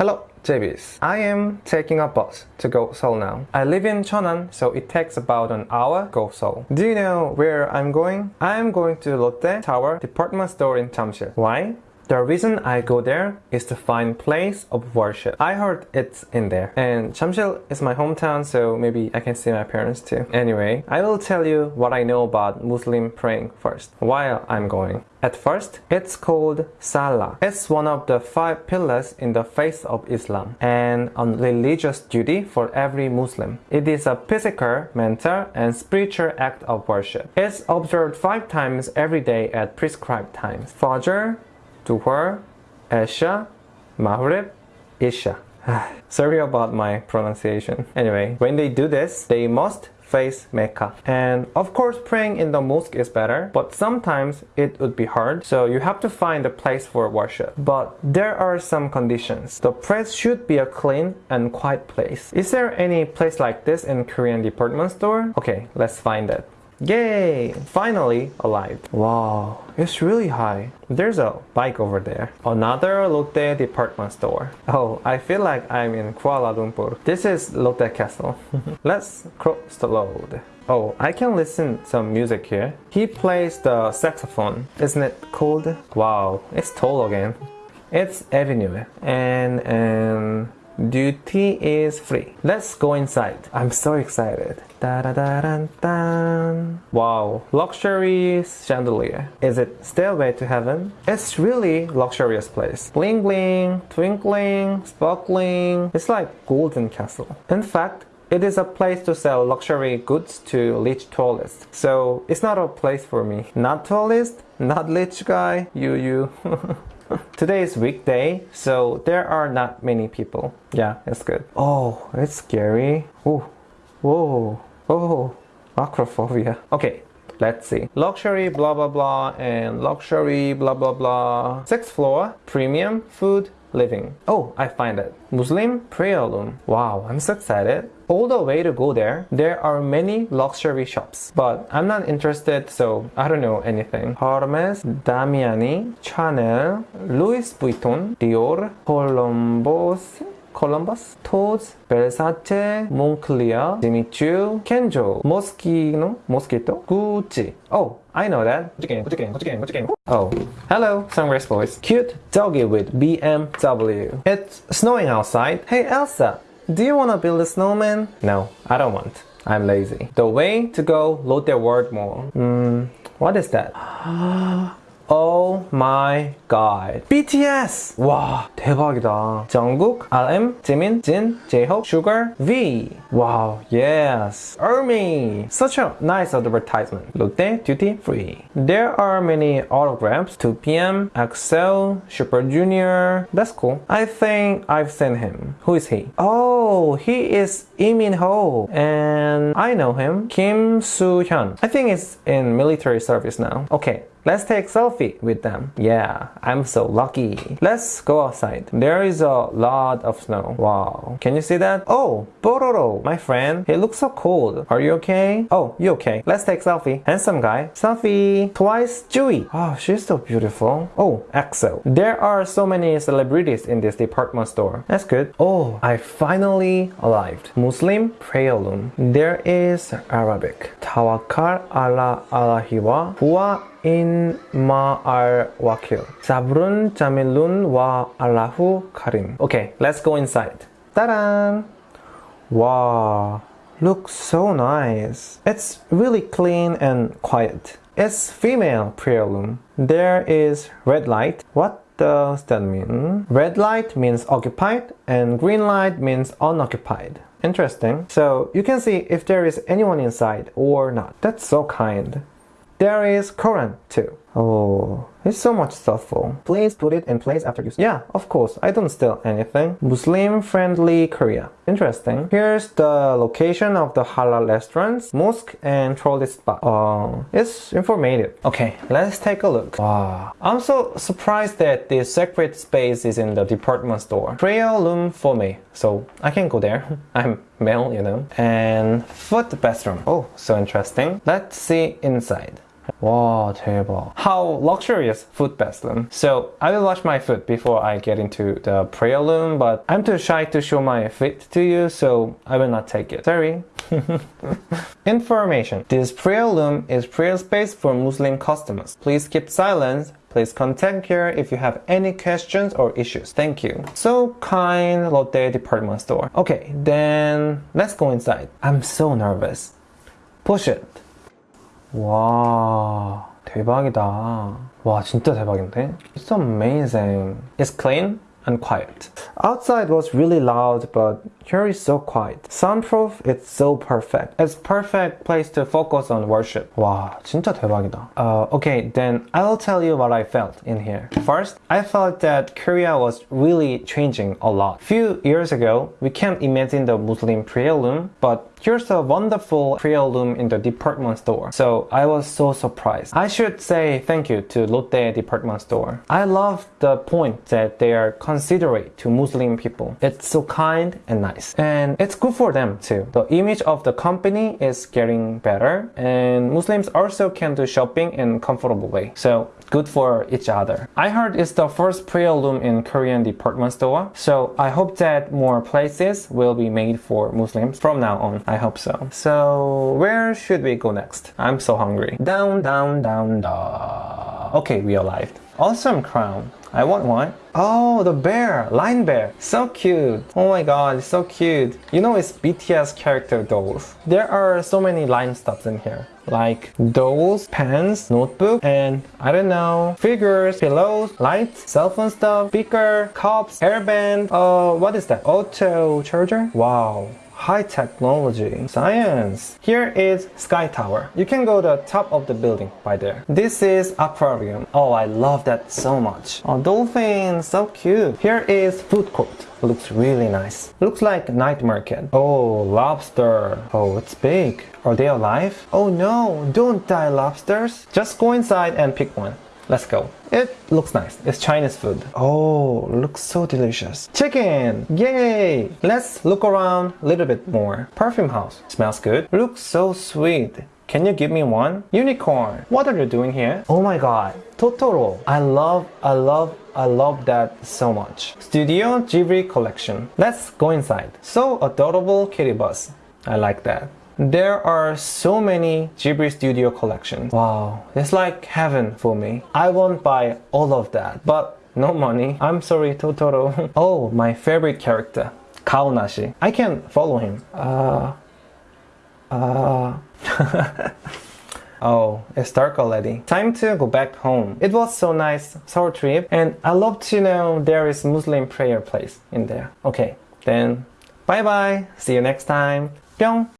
Hello, JBs. I am taking a bus to go Seoul now. I live in Cheonan, so it takes about an hour to go Seoul. Do you know where I'm going? I'm going to Lotte Tower department store in Jamsil. Why? The reason I go there is to find place of worship. I heard it's in there. And Jamsil is my hometown, so maybe I can see my parents too. Anyway, I will tell you what I know about Muslim praying first, while I'm going. At first, it's called Salah. It's one of the five pillars in the faith of Islam and a religious duty for every Muslim. It is a physical, mental, and spiritual act of worship. It's observed five times every day at prescribed times. Fajr, Duhur, Esha, Maghrib, Isha. Sorry about my pronunciation. Anyway, when they do this, they must face Mecca. And of course, praying in the mosque is better, but sometimes it would be hard, so you have to find a place for worship. But there are some conditions. The place should be a clean and quiet place. Is there any place like this in Korean department store? Okay, let's find it. Yay! Finally arrived. Wow, it's really high. There's a bike over there. Another Lotte department store. Oh, I feel like I'm in Kuala Lumpur. This is Lotte Castle. Let's cross the road. Oh, I can listen some music here. He plays the saxophone. Isn't it cool? Wow, it's tall again. It's Avenue and and Duty is free. Let's go inside. I'm so excited. Da -da -da. Wow, luxury chandelier. Is it Stairway to Heaven? It's really luxurious place. Bling bling, twinkling, sparkling. It's like golden castle. In fact, it is a place to sell luxury goods to rich tourists. So it's not a place for me. Not tourist, not rich guy, you you. Today is weekday, so there are not many people. Yeah, it's good. Oh, it's scary. Oh, whoa, oh, acrophobia. Okay, let's see. Luxury blah blah blah and luxury blah blah blah. Sixth floor, premium food, living. Oh, I find it. Muslim prayer room. Wow, I'm so excited. All the way to go there, there are many luxury shops. But I'm not interested, so I don't know anything. Hermes, Damiani, Chanel, Louis Vuitton, Dior, Columbus, Columbus, Tod's, Versace, Moncler, Jimmy Choo, Kenzo, Moschino, Mosquito, Gucci. Oh, I know that. Oh, hello, Sunrise Boys. Cute doggy with BMW. It's snowing outside. Hey Elsa, do you wanna build a snowman? No, I don't want. I'm lazy. The way to go, Lotte World Mall. Hmm, what is that? Oh my god. BTS! Wow, 대박이다. Jungkook, RM, Jimin, Jin, J-Hope, Suga, V. Wow, yes. ARMY. Such a nice advertisement. Lotte Duty Free. There are many autographs. 2PM, EXO, Super Junior. That's cool. I think I've seen him. Who is he? Oh, he is Lee Min Ho. And I know him. Kim Soo Hyun. I think he's in military service now. Okay, Let's take selfie with them. Yeah, I'm so lucky. Let's go outside. There is a lot of snow. Wow. Can you see that? Oh, Pororo, my friend. He looks so cold. Are you okay? Oh, you okay? Let's take selfie. Handsome guy. Selfie. Twice Tzuyu. Oh, she's so beautiful. Oh, EXO. There are so many celebrities in this department store. That's good. Oh, I finally arrived. Muslim prayer room. There is Arabic. Tawakkal ala Allahiwa huwa in ma'al wakil. Sabrun jamilun wa Allahu karim. Okay, let's go inside. Ta-da! Wow, looks so nice. It's really clean and quiet. It's female prayer room. There is red light. What does that mean? Red light means occupied and green light means unoccupied. Interesting. So you can see if there is anyone inside or not. That's so kind. There is Quran too. Oh, it's so much thoughtful. Please put it in place after you. Yeah, of course, I don't steal anything. Muslim-friendly Korea. Interesting. Here's the location of the halal restaurants, mosque, and tourist spot. Oh, it's informative. Okay, let's take a look. Wow. I'm so surprised that the sacred space is in the department store. Prayer room for me, so I can go there. I'm male, you know. And foot bathroom. Oh, so interesting. Let's see inside. 와 대박. How luxurious food bathroom. So I will wash my foot before I get into the prayer room, but I'm too shy to show my feet to you, so I will not take it. Sorry. Information. This prayer room is prayer space for Muslim customers. Please keep silence. Please contact here if you have any questions or issues. Thank you. So kind Lotte department store. Okay, then let's go inside. I'm so nervous. Push it. 와, 대박이다. 와, 진짜 대박인데? It's amazing. It's clean and quiet. Outside was really loud, but here is so quiet. Soundproof, it's so perfect. It's perfect place to focus on worship. 와, 진짜 대박이다. Uh, okay, then I'll tell you what I felt in here. First, I felt that Korea was really changing a lot. Few years ago, we can't imagine the Muslim prayer room, but Here's a wonderful prayer room in the department store. So I was so surprised. I should say thank you to Lotte department store. I love the point that they are considerate to Muslim people. It's so kind and nice. And it's good for them too. The image of the company is getting better and Muslims also can do shopping in comfortable way. So good for each other. I heard it's the first prayer room in Korean department store. So I hope that more places will be made for Muslims from now on. I hope so. So where should we go next? I'm so hungry. Down, down, down, down. Okay, we arrived. Awesome crown. I want one. Oh, the bear, line bear. So cute. Oh my god, so cute. You know it's BTS character dolls. There are so many line stuffs in here. Like dolls, pens, notebook, and I don't know, figures, pillows, lights, cell phone stuff, speaker, cups, hairband. Uh, what is that? Auto charger? Wow high technology, science. Here is Sky Tower. You can go to the top of the building by there. This is aquarium. Oh, I love that so much. Oh, dolphin, so cute. Here is food court. Looks really nice. Looks like night market. Oh, lobster. Oh, it's big. Are they alive? Oh no, don't die lobsters. Just go inside and pick one. Let's go. It looks nice. It's Chinese food. Oh, looks so delicious. Chicken! Yay! Let's look around a little bit more. Perfume house. Smells good. Looks so sweet. Can you give me one? Unicorn. What are you doing here? Oh my god. Totoro. I love, I love, I love that so much. Studio Ghibli collection. Let's go inside. So adorable kitty bus. I like that. There are so many Ghibli Studio collections. Wow, it's like heaven for me. I won't buy all of that, but no money. I'm sorry, Totoro. oh, my favorite character, Kaonashi. I can follow him. Uh, uh. Oh, it's dark already. Time to go back home. It was so nice, Seoul trip, and I love to know there is Muslim prayer place in there. Okay, then bye bye. See you next time. 뿅.